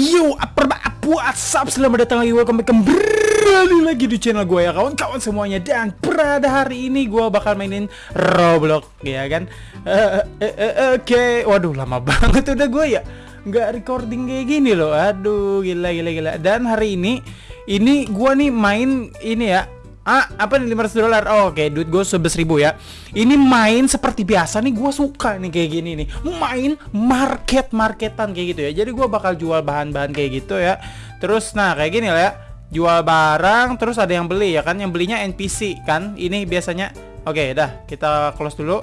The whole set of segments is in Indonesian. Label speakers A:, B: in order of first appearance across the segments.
A: Yo, apa WhatsApp selamat datang lagi. Welcome back kembali lagi di channel gue ya kawan-kawan semuanya. Dan pada hari ini gue bakal mainin Roblox ya kan? Uh, uh, uh, oke. Waduh lama banget udah gue ya nggak recording kayak gini loh. Aduh gila gila gila. Dan hari ini ini gue nih main ini ya Ah, apa nih 500 dolar? Oh, oke, okay. duit gue sebelas ribu ya. Ini main seperti biasa nih, gue suka nih kayak gini nih. Main market marketan kayak gitu ya. Jadi gue bakal jual bahan-bahan kayak gitu ya. Terus, nah kayak gini lah ya. Jual barang, terus ada yang beli ya kan? Yang belinya NPC kan? Ini biasanya. Oke, okay, dah kita close dulu.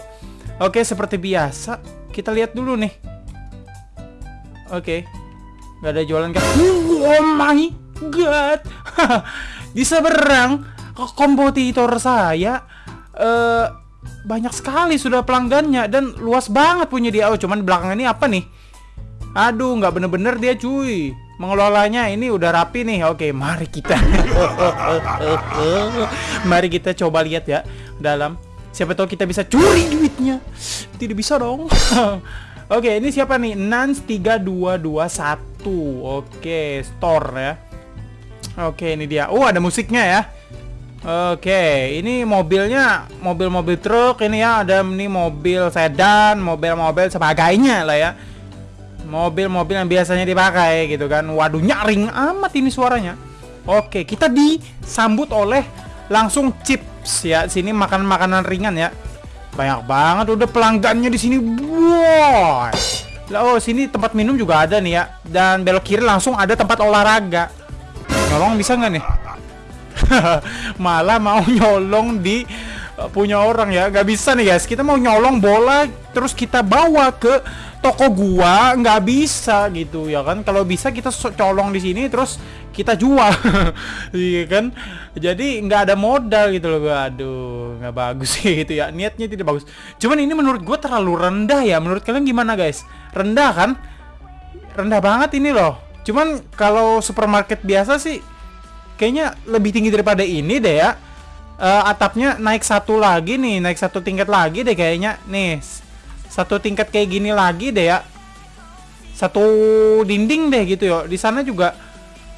A: Oke, okay, seperti biasa, kita lihat dulu nih. Oke, okay. nggak ada jualan kan? Oh my god, di seberang kompetitor saya uh, banyak sekali sudah pelanggannya dan luas banget punya dia. Oh, cuman belakang ini apa nih? Aduh, nggak bener-bener dia cuy. Mengelolanya ini udah rapi nih. Oke, mari kita. mari kita coba lihat ya dalam. Siapa tahu kita bisa curi duitnya. Tidak bisa dong. Oke, ini siapa nih? Nans 3221. Oke, store ya. Oke, ini dia. Oh, ada musiknya ya. Oke, ini mobilnya mobil-mobil truk ini ya, ada ini mobil sedan, mobil-mobil sebagainya lah ya. Mobil-mobil yang biasanya dipakai gitu kan. Waduh, nyaring amat ini suaranya. Oke, kita disambut oleh langsung chips ya. Sini makan makanan ringan ya. Banyak banget udah pelanggannya di sini. Wow. Lah oh, sini tempat minum juga ada nih ya. Dan belok kiri langsung ada tempat olahraga. Nyolong bisa nggak nih? malah mau nyolong di uh, punya orang ya. Nggak bisa nih guys. Kita mau nyolong bola terus kita bawa ke toko gua. Nggak bisa gitu ya kan? Kalau bisa kita colong di sini terus kita jual. Iya kan? Jadi nggak ada modal gitu loh. Gua aduh nggak bagus sih gitu ya. Niatnya tidak bagus. Cuman ini menurut gua terlalu rendah ya. Menurut kalian gimana guys? Rendah kan? Rendah banget ini loh. Cuman kalau supermarket biasa sih kayaknya lebih tinggi daripada ini deh ya. Uh, atapnya naik satu lagi nih naik satu tingkat lagi deh kayaknya. Nih satu tingkat kayak gini lagi deh ya. Satu dinding deh gitu yo di sana juga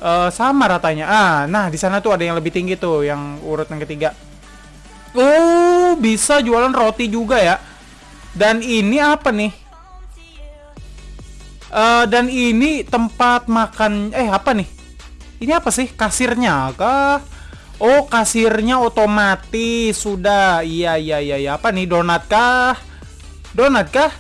A: uh, sama ratanya. Ah nah di sana tuh ada yang lebih tinggi tuh yang urut yang ketiga. Oh bisa jualan roti juga ya. Dan ini apa nih? Uh, dan ini tempat makan eh apa nih ini apa sih? Kasirnya kah? Oh, kasirnya otomatis sudah. Iya, iya, iya, iya. Apa nih? Donat kah? Donat kah?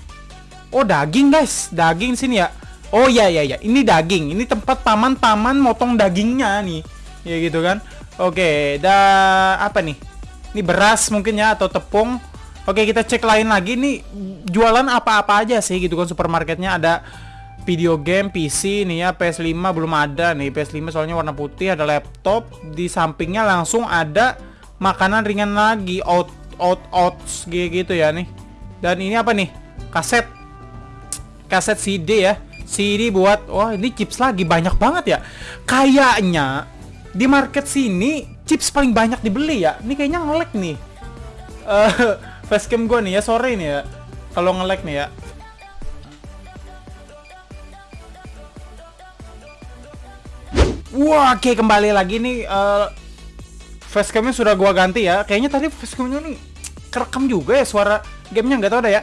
A: Oh, daging, guys. Daging sini ya. Oh, iya, iya, iya. Ini daging. Ini tempat paman-paman motong dagingnya nih. Ya gitu kan. Oke, dah apa nih? Ini beras mungkin ya atau tepung. Oke, kita cek lain lagi nih jualan apa-apa aja sih gitu kan supermarketnya ada video game PC nih ya PS5 belum ada nih. PS5 soalnya warna putih ada laptop. Di sampingnya langsung ada makanan ringan lagi out out outs gitu ya nih. Dan ini apa nih? Kaset. Kaset CD ya. CD buat wah ini chips lagi banyak banget ya. Kayaknya di market sini chips paling banyak dibeli ya. Ini kayaknya ngelek nih. Uh, facecam gue nih ya sore nih ya. Kalau ngelek nih ya Wah, oke kembali lagi nih uh, facecamnya sudah gua ganti ya. Kayaknya tadi facecamnya nih kerekam juga ya suara gamenya nggak tahu ada ya.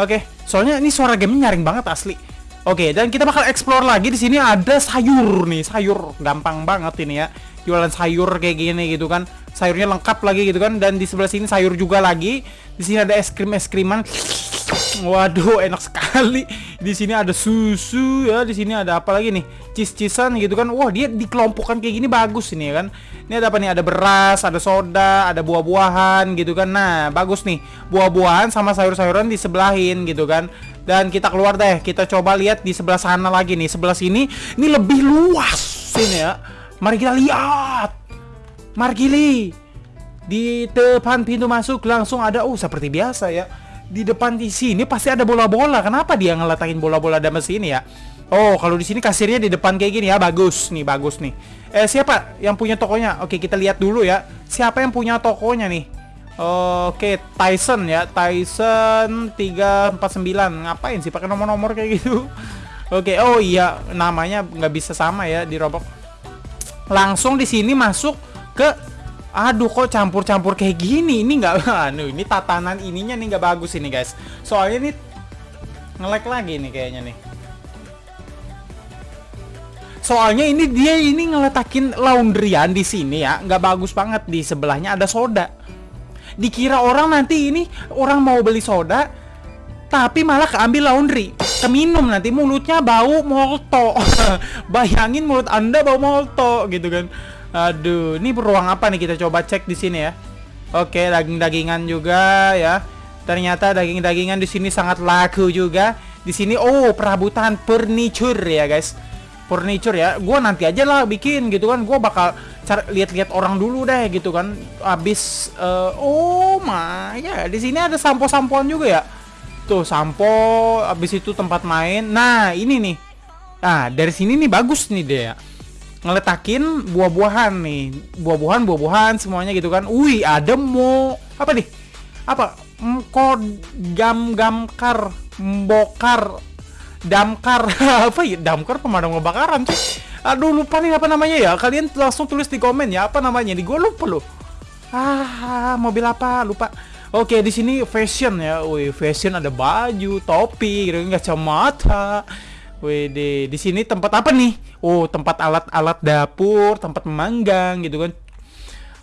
A: Oke, soalnya ini suara gamenya nyaring banget asli. Oke, dan kita bakal explore lagi di sini ada sayur nih, sayur gampang banget ini ya. Jualan sayur kayak gini gitu kan. Sayurnya lengkap lagi gitu kan dan di sebelah sini sayur juga lagi. Di sini ada es krim es kriman. Waduh, enak sekali. Di sini ada susu ya, di sini ada apa lagi nih? Cis-cisan gitu kan. Wah, dia dikelompokkan kayak gini bagus ini ya kan. Ini ada apa nih? Ada beras, ada soda, ada buah-buahan gitu kan. Nah, bagus nih. Buah-buahan sama sayur-sayuran disebelahin gitu kan. Dan kita keluar deh, kita coba lihat di sebelah sana lagi nih. Sebelah sini ini lebih luas ini ya. Mari kita lihat. Margili. Di depan pintu masuk langsung ada oh seperti biasa ya di depan di sini pasti ada bola-bola. Kenapa dia ngeletakin bola-bola dalam sini ya? Oh, kalau di sini kasirnya di depan kayak gini ya, bagus nih, bagus nih. Eh, siapa yang punya tokonya? Oke, kita lihat dulu ya. Siapa yang punya tokonya nih? Oke, Tyson ya, Tyson 349. Ngapain sih pakai nomor-nomor kayak gitu? Oke, oh iya namanya nggak bisa sama ya di Roblox. Langsung di sini masuk ke Aduh kok campur-campur kayak gini Ini nggak anu ini tatanan ininya nih nggak bagus ini guys Soalnya ini ngelek lagi nih kayaknya nih Soalnya ini dia ini ngeletakin laundryan di sini ya, nggak bagus banget di sebelahnya ada soda. Dikira orang nanti ini orang mau beli soda, tapi malah keambil laundry, keminum nanti mulutnya bau molto. Bayangin mulut anda bau molto gitu kan. Aduh, ini ruang apa nih kita coba cek di sini ya. Oke, daging-dagingan juga ya. Ternyata daging-dagingan di sini sangat laku juga. Di sini oh perabotan furniture ya guys. Furniture ya. Gue nanti aja lah bikin gitu kan. Gue bakal lihat-lihat orang dulu deh gitu kan. Abis uh, oh my ya di sini ada sampo-sampoan juga ya? Tuh sampo abis itu tempat main. Nah ini nih. Nah dari sini nih bagus nih deh ngeletakin buah-buahan nih. Buah-buahan buah-buahan semuanya gitu kan. Wih ada mau apa nih? Apa? Kod gam gamkar mbokar damkar. Apa ya? Damkar pemadam kebakaran tuh aduh lupa nih apa namanya ya. Kalian langsung tulis di komen ya apa namanya di gue lupa loh. Ah mobil apa? Lupa. Oke di sini fashion ya. Wih fashion ada baju topi gitu. Kacamata Wih, di sini tempat apa nih? Oh, tempat alat-alat dapur, tempat memanggang gitu kan.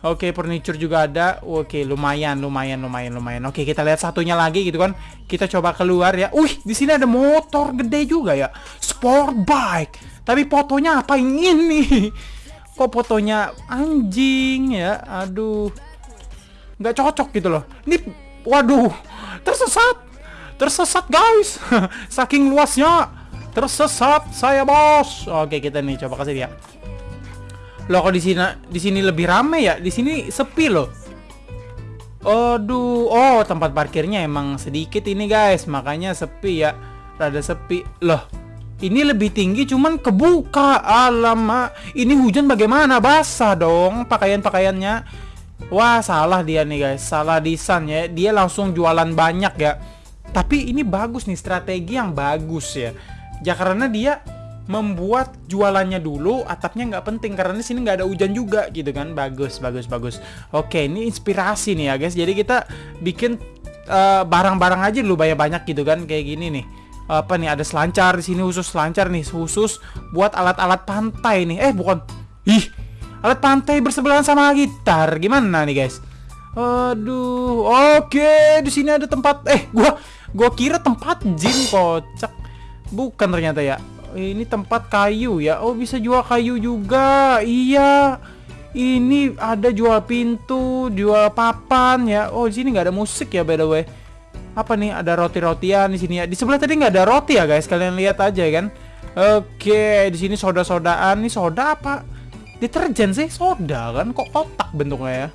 A: Oke, furniture juga ada. Oke, lumayan, lumayan, lumayan, lumayan. Oke, kita lihat satunya lagi gitu kan. Kita coba keluar ya. Wih, di sini ada motor gede juga ya. Sport bike. Tapi fotonya apa ini? Kok fotonya anjing ya? Aduh. Nggak cocok gitu loh. Ini waduh, tersesat. Tersesat, guys. Saking luasnya. Tersesat saya, Bos. Oke, kita nih coba kasih dia. Loh kok di sini di sini lebih rame ya? Di sini sepi loh. Aduh, oh tempat parkirnya emang sedikit ini guys, makanya sepi ya. Rada sepi. Loh, ini lebih tinggi cuman kebuka. Alamak, ini hujan bagaimana? Basah dong pakaian-pakaiannya. Wah, salah dia nih guys. Salah desain ya. Dia langsung jualan banyak ya. Tapi ini bagus nih, strategi yang bagus ya. Ya karena dia membuat jualannya dulu atapnya nggak penting karena di sini nggak ada hujan juga gitu kan. Bagus bagus bagus. Oke ini inspirasi nih ya guys. Jadi kita bikin eh, barang-barang uh, aja dulu banyak banyak gitu kan kayak gini nih. Apa nih ada selancar di sini khusus selancar nih khusus buat alat-alat pantai nih. Eh bukan. Ih alat pantai bersebelahan sama gitar. Gimana nih guys? Aduh oke di sini ada tempat eh gua gua kira tempat gym kocak bukan ternyata ya. Ini tempat kayu ya. Oh bisa jual kayu juga. Iya. Ini ada jual pintu jual papan ya. Oh di sini nggak ada musik ya by the way. Apa nih? Ada roti-rotian di sini ya. Di sebelah tadi nggak ada roti ya guys. Kalian lihat aja kan? Oke di sini soda-sodaan. Nih soda apa? Deterjen sih? Soda kan? Kok kotak bentuknya ya?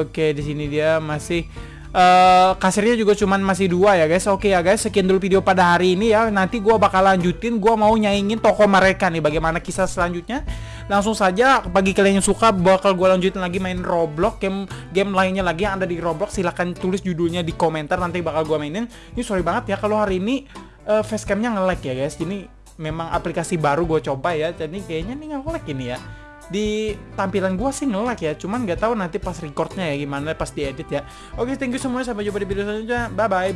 A: Oke di sini dia masih uh, kasirnya juga cuman masih dua ya guys. Oke ya guys. Sekian dulu video pada hari ini ya. Nanti gue bakal lanjutin. Gue mau nyaingin toko mereka nih. Bagaimana kisah selanjutnya? Langsung saja bagi kalian yang suka bakal gue lanjutin lagi main Roblox. Game game lainnya lagi yang ada di Roblox. Silahkan tulis judulnya di komentar. Nanti bakal gue mainin. Ini sorry banget ya kalau hari ini uh, facecamnya nge-lag ya guys. Ini memang aplikasi baru gue coba ya. Jadi kayaknya nih nge-lag ini ya di tampilan gua sih nolak ya cuman nggak tahu nanti pas recordnya ya gimana pas diedit ya. Oke thank you semuanya sampai jumpa di video selanjutnya. Bye bye